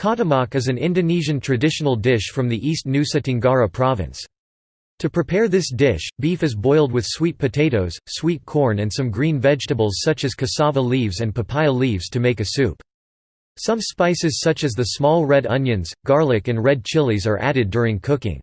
Katamak is an Indonesian traditional dish from the East Nusa Tenggara province. To prepare this dish, beef is boiled with sweet potatoes, sweet corn and some green vegetables such as cassava leaves and papaya leaves to make a soup. Some spices such as the small red onions, garlic and red chilies are added during cooking.